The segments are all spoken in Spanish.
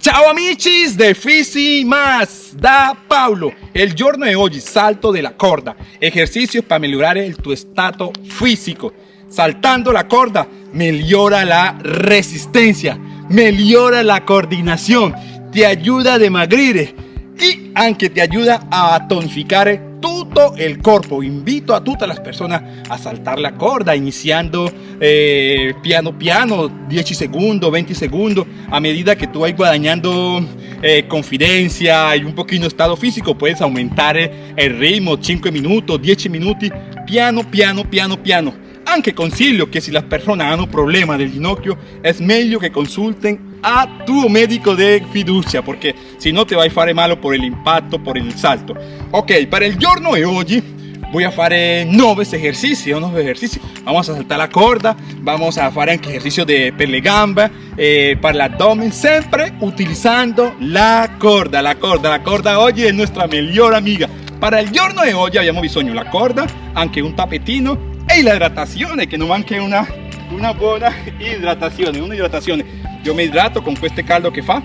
Ciao amici de Fisi Más, da Paulo. El giorno de hoy salto de la corda, ejercicios para mejorar el, tu estado físico. Saltando la corda mejora la resistencia, mejora la coordinación, te ayuda a demagrir y aunque te ayuda a tonificar todo el cuerpo. Invito a todas las personas a saltar la corda, iniciando eh, piano piano, 10 segundos, 20 segundos, a medida que tú vas guadañando eh, confidencia y un poquito estado físico, puedes aumentar el ritmo, 5 minutos, 10 minutos, piano, piano, piano, piano. Aunque consiglio que si las personas han un problema del ginocchio, es mejor que consulten a tu médico de fiducia, porque si no te va a fare malo por el impacto, por el salto. Ok, para el giorno de hoy voy a hacer nueve ejercicios, nueve ejercicios. Vamos a saltar la corda, vamos a hacer ejercicio de per le gambe, eh, para el abdomen, siempre utilizando la corda, la corda, la corda hoy es nuestra mejor amiga. Para el giorno de hoy abbiamo bisogno la corda, anche un tapetino e la hidratación, que no manque una, una buena hidratación, una hidratación. Yo me hidrato con este caldo que fa.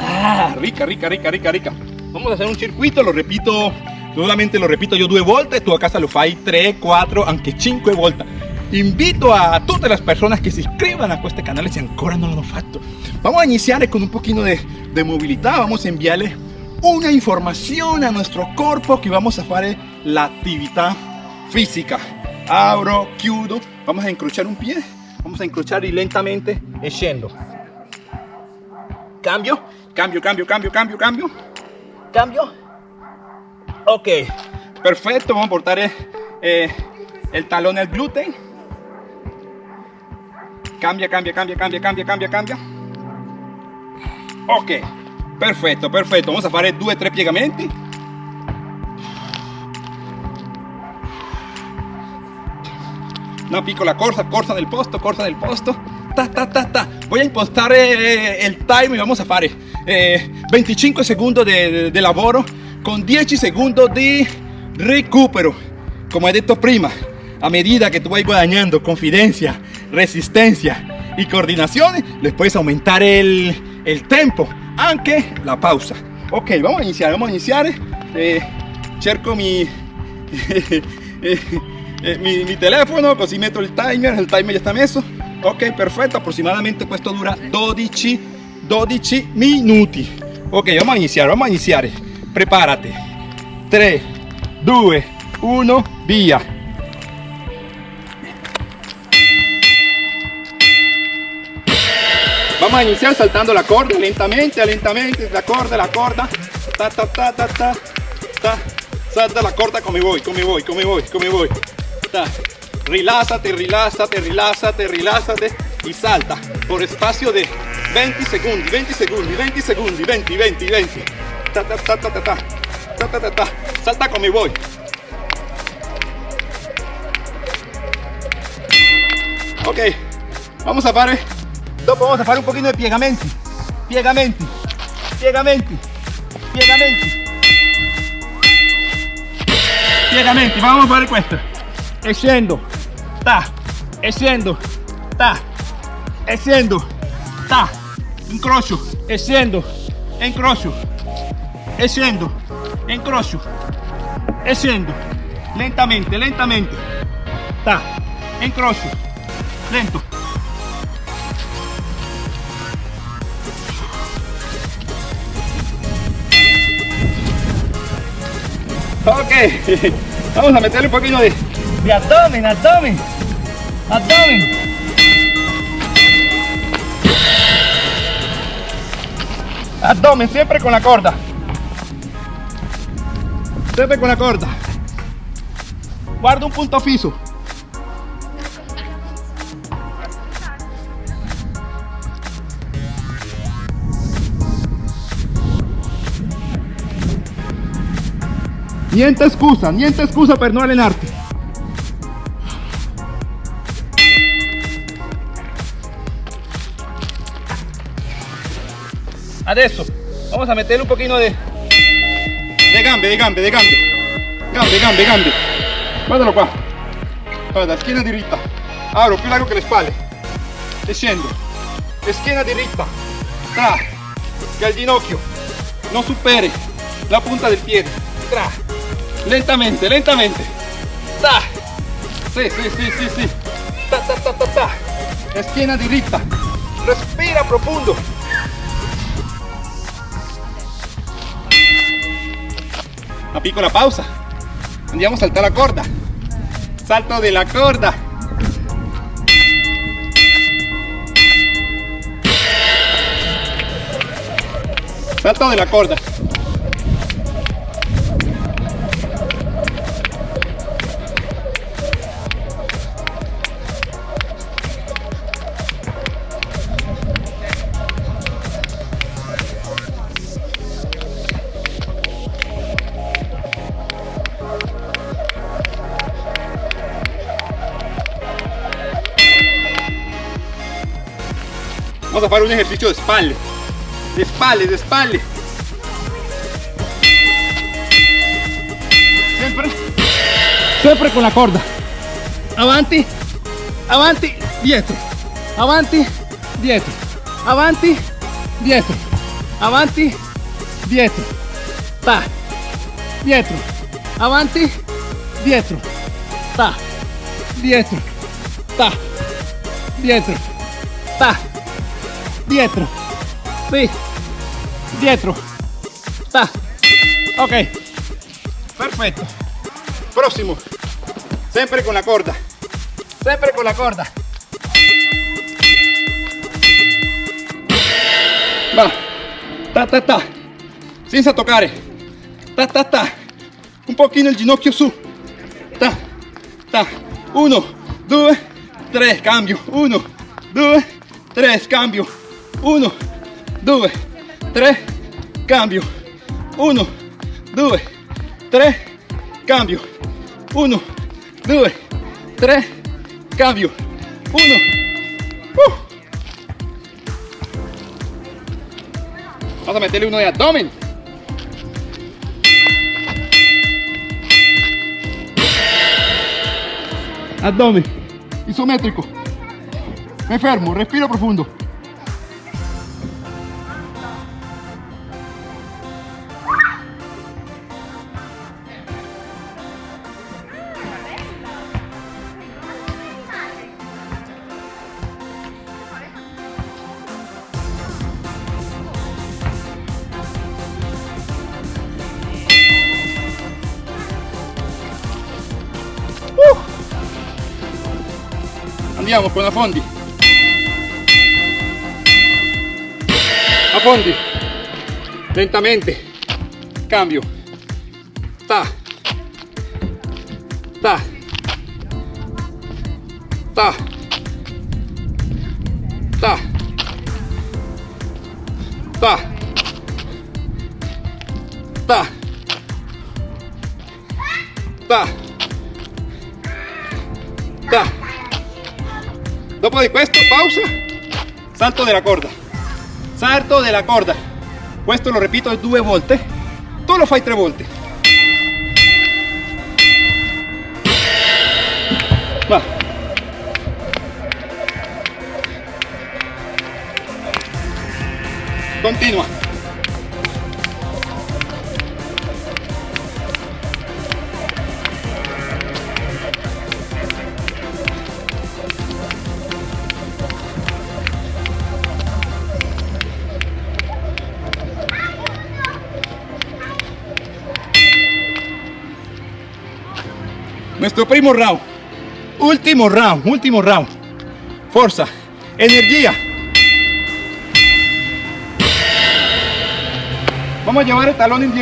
Ah, rica, rica, rica, rica, rica. Vamos a hacer un circuito, lo repito, solamente lo repito yo due volte, tú a casa lo fai 3, 4, anche 5 volte. Invito a todas las personas que se inscriban a este canal si ancora no lo han fatto. Vamos a iniciar con un poquito de, de movilidad, vamos a enviarle una información a nuestro cuerpo que vamos a hacer la actividad física. Abro, chiudo, vamos a encrochar un pie vamos a encrochar y lentamente. Yendo cambio cambio cambio cambio cambio cambio. Cambio ok. Perfecto vamos a portar eh, el talón al glúten cambia cambia cambia cambia cambia cambia cambia. Ok. Perfecto perfecto. Vamos a hacer due tre piegamenti una piccola corsa, corsa del posto, corsa del posto, ta ta ta ta. Voy a impostar eh, el time y vamos a fare eh, 25 segundos de, de, lavoro con 10 segundos de recupero. Como he dicho prima, a medida que tú vas guadagnando confidencia, resistencia y coordinación, les puedes aumentar el, el tempo, aunque la pausa. Ok, vamos a iniciar, vamos a iniciar. Eh, cerco mi... eh, mi, mi, telefono, così metto il timer, il timer ya está messo. Ok, perfetto, aproximadamente questo dura 12, 12 minuti. Ok, vamos a iniciar, vamos a iniciar. Prepárate. 3, 2, 1, via. Vamos a iniciar saltando la corda lentamente, lentamente, la corda, la corda. Ta, ta, ta, ta, ta, ta. Salta la corda come vuoi, come vuoi, come vuoi, come vuoi. Relázate, relázate, relázate, relázate y salta por espacio de 20 segundos, 20 segundos, 20 segundos, 20, 20, 20. Ta, ta, ta, ta, ta, ta, voy. Ok, vamos a fare, dopo vamos a fare un poquito de piegamenti, piegamenti, piegamenti, piegamenti, piegamenti, vamos a fare questo Extiendo. Ta. Extiendo. Ta. Extiendo. Ta. Encrocho. Extiendo. Encrocho. Extiendo. Encrocho. Extiendo. Lentamente, lentamente. Ta. Encrocho. Lento. Ok, vamos a meterle un poquito de, de abdomen, abdomen, abdomen. Abdomen, siempre con la corda. Siempre con la corda. Guarda un punto fijo. Niente excusa, niente excusa per non allenarti. Adesso vamos a meterle un poquito de, de gambe, de gambe, de gambe. Gambe, gambe, gambe. Guardalo qua. Guarda, schiena diritta. Apro più largo che le spalle. E scendo. esquina directa, tra, que el ginocchio no supere la punta del pie, tra, lentamente, lentamente, ta, sí, sí, sí, sí, sí, ta, ta, ta, ta, ta, esquina directa, respira profundo, una piccola pausa. Andiamo a saltare la corda. Salto de la corda. Salto de la corda. Vamos a hacer un ejercicio de espalda de spalle, de spalle. Sempre, sempre con la corda. Avanti, avanti, dietro. Avanti, dietro. Avanti, dietro. Avanti, dietro. Ta. Dietro. Avanti, dietro. Ta. Dietro. Ta. Dietro. Ta. Dietro. Sí. Dietro. Ta. Ok. Perfecto. Próximo. Siempre con la corda. Siempre con la corda. Va. Ta ta ta. Senza toccare. Ta ta ta. Un pochino il ginocchio su. Ta. Ta. Uno, due, tre, cambio. Uno, due, tre, cambio. Uno, 2, 3, cambio. 1, 2, 3, cambio. 1, 2, 3, cambio. 1. Uh. Vamos a meterle uno de abdomen. Abdomen. Isométrico. Me fermo, respiro profundo. Andiamo con fondi a fondi lentamente. Cambio. Ta. Ta. Ta Dopo di questo, pausa, salto della corda, salto della corda. Questo lo ripeto due volte, tu lo fai tre volte. Va. Continua. Nuestro primo round. Último round, último round. Fuerza, energía. Vamos a llevar el talón en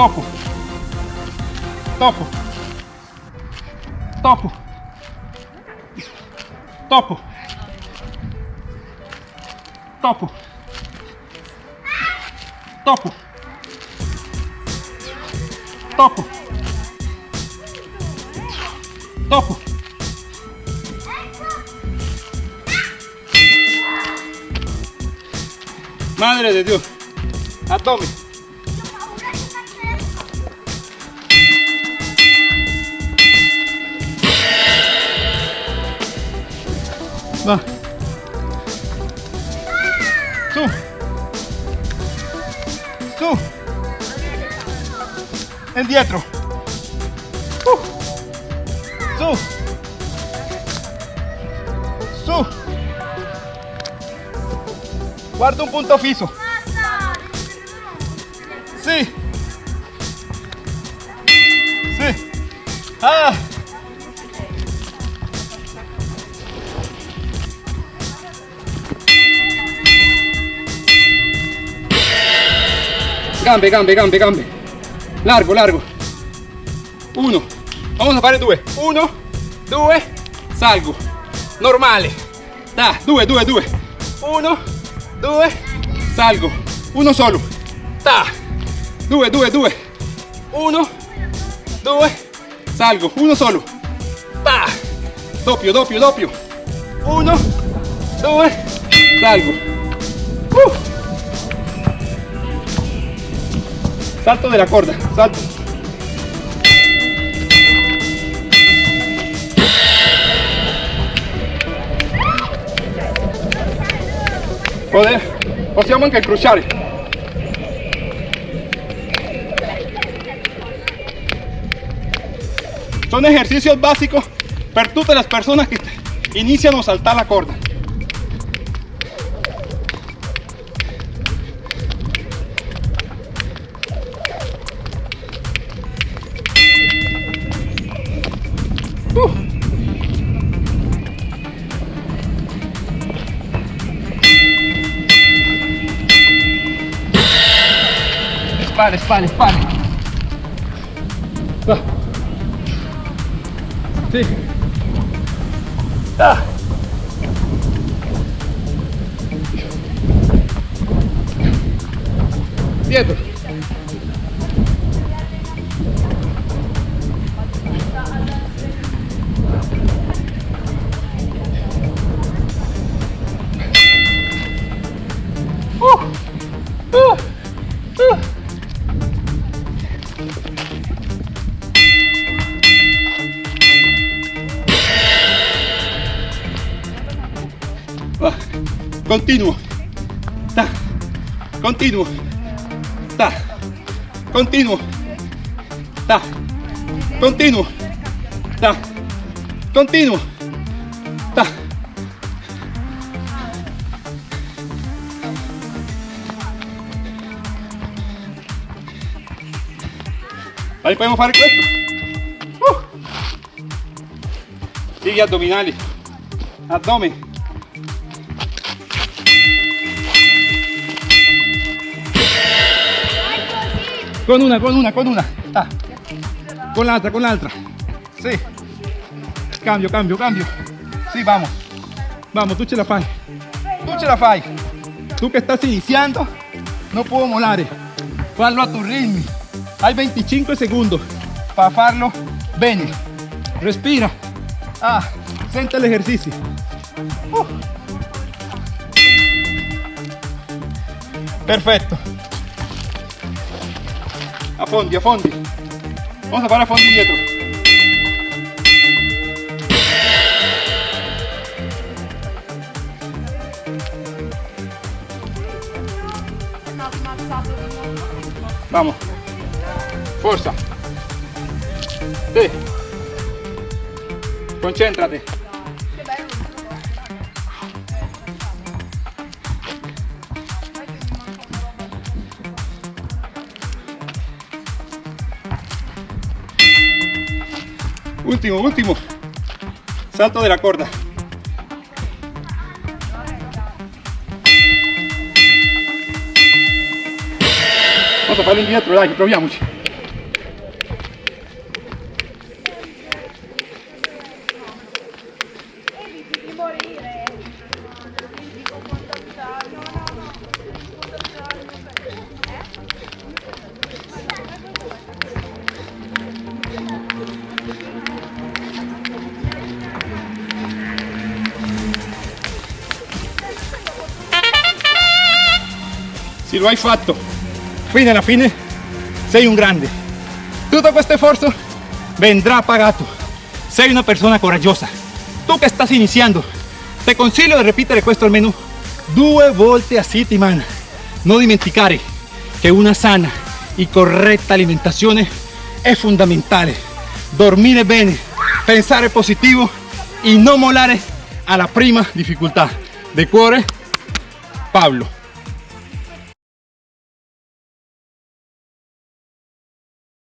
tocco Topo. Topo. Topo. Topo. Topo. Topo. Topo. Madre de Dios. Abdomen. Va. Su. Su. Indietro. Uh. Su. Su. Guarda un punto fisso. Sí. Sí. Ah. Gambe, gambe, gambe, gambe. Largo, largo. Uno. Vamos a fare due. Uno, due, salgo. Normale. Da, due, due, due. Uno, due, salgo. Uno solo. Ta. Due, due, due. Uno, due, salgo. Uno solo. Ta. Doppio, doppio, doppio. Uno, due, salgo. Uh. Salto de la corda, salto. Poder, possiamo anche incrociare. Son ejercicios básicos para todas las personas que inician a saltar la corda. Spale, spale, spale. Va. Sì. Ah. Dietro. Continuo. Ta. Continuo. Ta. Continuo. Ta. Continuo. Ta. Continuo. Ta. Ahí podemos fare questo. Uh. Sigue abdominali. Abdomen. Con una, con una, con una. Ah. Con la otra, con la otra. Sí. Cambio, cambio, cambio. Sí, vamos. Vamos, tú ce la fai. Tú ce la fai. Tú que estás iniciando, no puedo molare. Fallo a tu ritmo. Hay 25 segundos para farlo bene. Respira. Ah, sente el ejercicio. Uh. Perfecto. A fondi, a fondi. Vamos a fare a fondi dietro. Vamos. Forza. Sí. Concéntrate. Último, último. Salto de la corda. Vamos a farlo indietro, dai, proviamoci. Lo hai fatto fino alla fine sei un grande. Tutto questo sforzo vendrá pagato. Sei una persona coraggiosa. Tú que estás iniciando te consiglio di ripetere questo almeno due volte a settimana. Non dimenticare che una sana y correcta alimentación es fundamental dormir bene pensar positivo y no molare a la prima dificultad de cuore Pablo